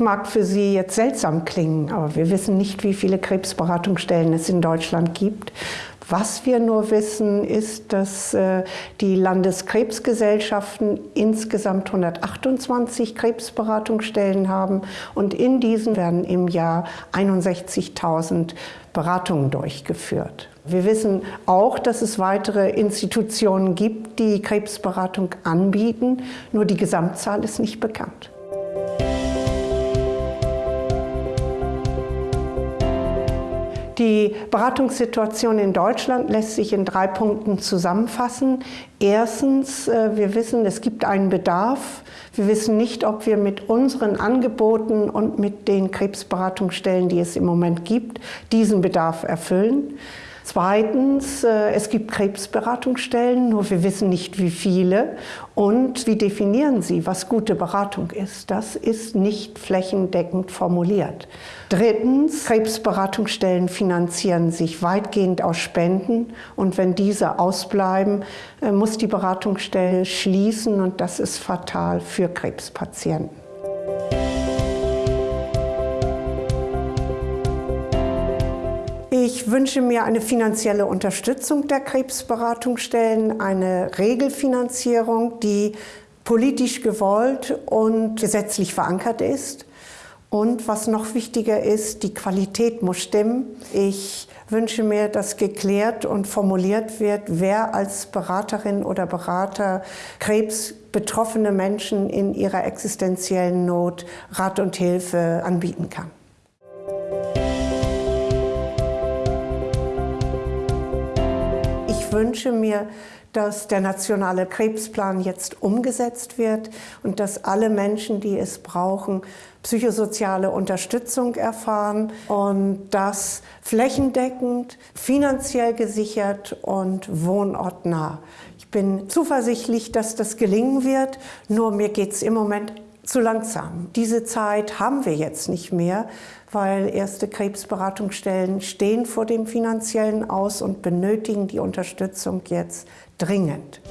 mag für Sie jetzt seltsam klingen, aber wir wissen nicht, wie viele Krebsberatungsstellen es in Deutschland gibt. Was wir nur wissen, ist, dass äh, die Landeskrebsgesellschaften insgesamt 128 Krebsberatungsstellen haben und in diesen werden im Jahr 61.000 Beratungen durchgeführt. Wir wissen auch, dass es weitere Institutionen gibt, die Krebsberatung anbieten, nur die Gesamtzahl ist nicht bekannt. Die Beratungssituation in Deutschland lässt sich in drei Punkten zusammenfassen. Erstens, äh, wir wissen, es gibt einen Bedarf. Wir wissen nicht, ob wir mit unseren Angeboten und mit den Krebsberatungsstellen, die es im Moment gibt, diesen Bedarf erfüllen. Zweitens, äh, es gibt Krebsberatungsstellen, nur wir wissen nicht, wie viele. Und wie definieren Sie, was gute Beratung ist? Das ist nicht flächendeckend formuliert. Drittens, Krebsberatungsstellen finanzieren sich weitgehend aus Spenden. Und wenn diese ausbleiben, äh, muss die Beratungsstelle schließen. Und das ist fatal für Krebspatienten. Ich wünsche mir eine finanzielle Unterstützung der Krebsberatungsstellen, eine Regelfinanzierung, die politisch gewollt und gesetzlich verankert ist. Und was noch wichtiger ist, die Qualität muss stimmen. Ich wünsche mir, dass geklärt und formuliert wird, wer als Beraterin oder Berater krebsbetroffene Menschen in ihrer existenziellen Not Rat und Hilfe anbieten kann. Wünsche mir, dass der nationale Krebsplan jetzt umgesetzt wird und dass alle Menschen, die es brauchen, psychosoziale Unterstützung erfahren und das flächendeckend, finanziell gesichert und wohnortnah. Ich bin zuversichtlich, dass das gelingen wird, nur mir geht es im Moment zu langsam. Diese Zeit haben wir jetzt nicht mehr, weil erste Krebsberatungsstellen stehen vor dem finanziellen Aus und benötigen die Unterstützung jetzt dringend.